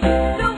The